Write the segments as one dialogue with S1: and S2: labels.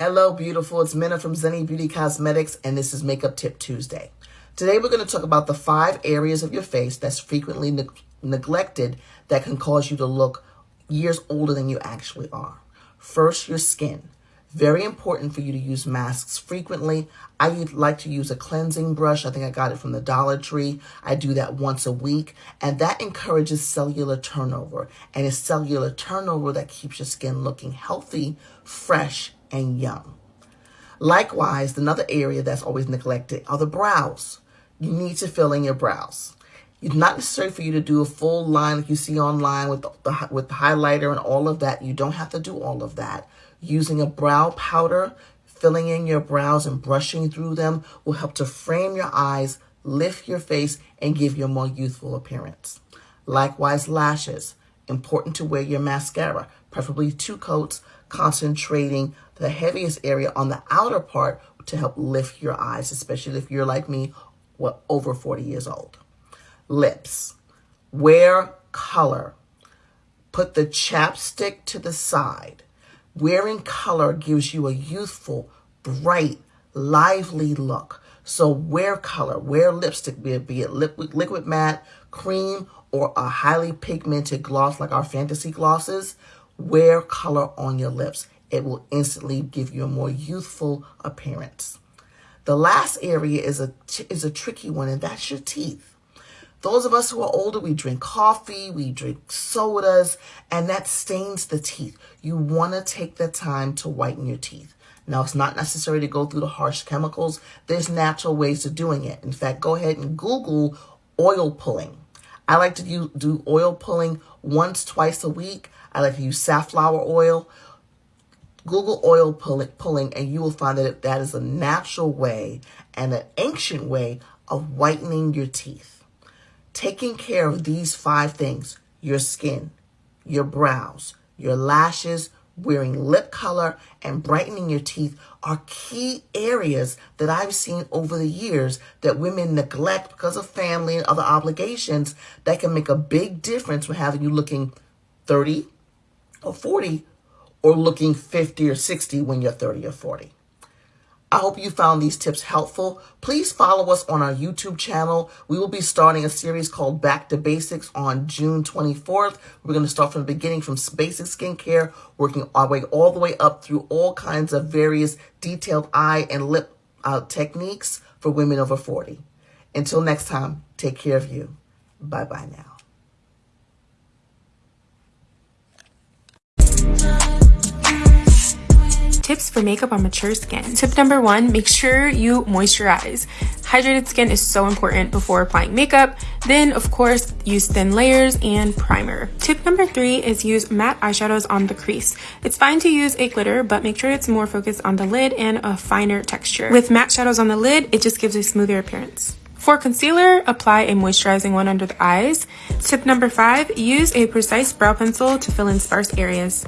S1: Hello, beautiful. It's Minna from Zenny Beauty Cosmetics, and this is Makeup Tip Tuesday. Today, we're going to talk about the five areas of your face that's frequently ne neglected that can cause you to look years older than you actually are. First, your skin. Very important for you to use masks frequently. I like to use a cleansing brush. I think I got it from the Dollar Tree. I do that once a week, and that encourages cellular turnover. And it's cellular turnover that keeps your skin looking healthy, fresh, and young. Likewise, another area that's always neglected are the brows. You need to fill in your brows. It's not necessary for you to do a full line like you see online with the, with the highlighter and all of that. You don't have to do all of that. Using a brow powder, filling in your brows and brushing through them will help to frame your eyes, lift your face, and give you a more youthful appearance. Likewise, lashes. Important to wear your mascara, preferably two coats, concentrating the heaviest area on the outer part to help lift your eyes, especially if you're like me, well, over 40 years old. Lips. Wear color. Put the chapstick to the side. Wearing color gives you a youthful, bright, lively look. So wear color, wear lipstick, be it, be it liquid, liquid matte, cream, or a highly pigmented gloss like our fantasy glosses. Wear color on your lips. It will instantly give you a more youthful appearance. The last area is a, is a tricky one, and that's your teeth. Those of us who are older, we drink coffee, we drink sodas, and that stains the teeth. You want to take the time to whiten your teeth. Now, it's not necessary to go through the harsh chemicals. There's natural ways of doing it. In fact, go ahead and Google oil pulling. I like to do, do oil pulling once, twice a week. I like to use safflower oil. Google oil pulling and you will find that that is a natural way and an ancient way of whitening your teeth. Taking care of these five things, your skin, your brows, your lashes, wearing lip color, and brightening your teeth are key areas that I've seen over the years that women neglect because of family and other obligations that can make a big difference when having you looking 30 or 40 or looking 50 or 60 when you're 30 or 40. I hope you found these tips helpful. Please follow us on our YouTube channel. We will be starting a series called Back to Basics on June 24th. We're going to start from the beginning from basic skincare, working our way all the way up through all kinds of various detailed eye and lip uh, techniques for women over 40. Until next time, take care of you. Bye-bye now.
S2: Tips for makeup on mature skin. Tip number one, make sure you moisturize. Hydrated skin is so important before applying makeup. Then, of course, use thin layers and primer. Tip number three is use matte eyeshadows on the crease. It's fine to use a glitter, but make sure it's more focused on the lid and a finer texture. With matte shadows on the lid, it just gives a smoother appearance. For concealer, apply a moisturizing one under the eyes. Tip number five, use a precise brow pencil to fill in sparse areas.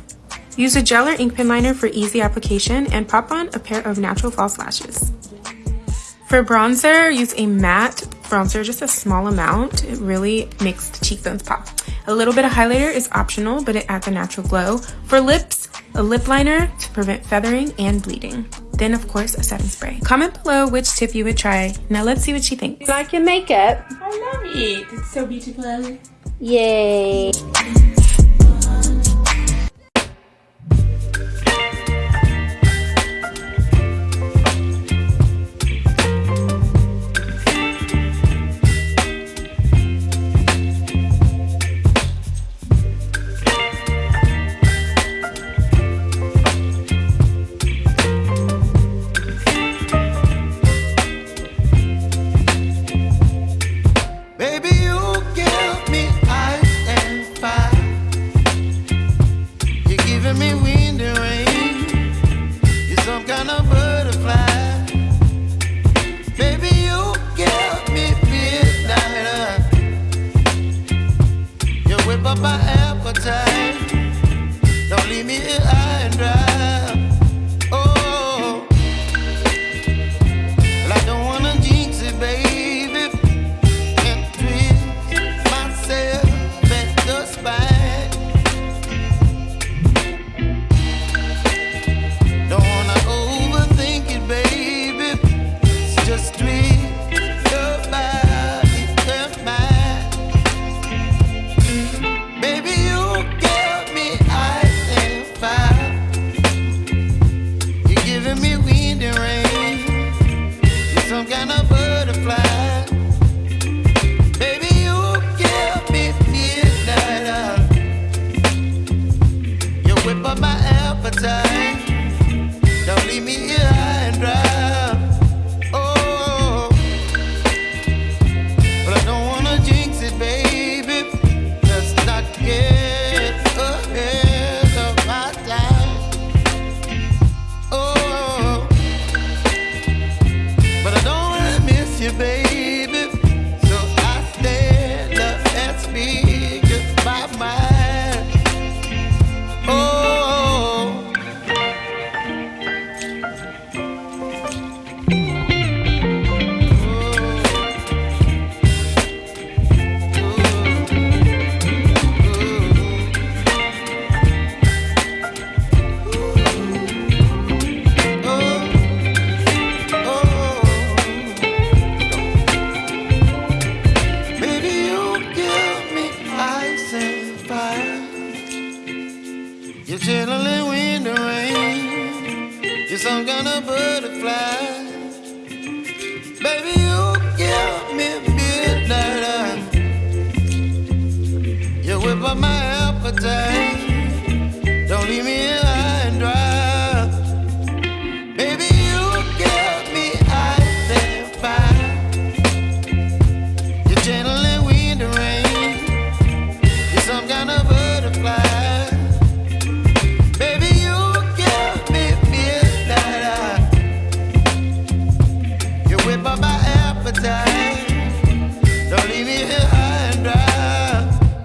S2: Use a gel or ink pen liner for easy application and pop on a pair of natural false lashes. For bronzer, use a matte bronzer, just a small amount. It really makes the cheekbones pop. A little bit of highlighter is optional, but it adds a natural glow. For lips, a lip liner to prevent feathering and bleeding. Then, of course, a setting spray. Comment below which tip you would try. Now let's see what she thinks.
S3: Like your makeup?
S4: I love it. It's so beautiful.
S3: Yay.
S5: you, baby. some kind of butterfly. Baby, you give me midnight. You whip up my appetite.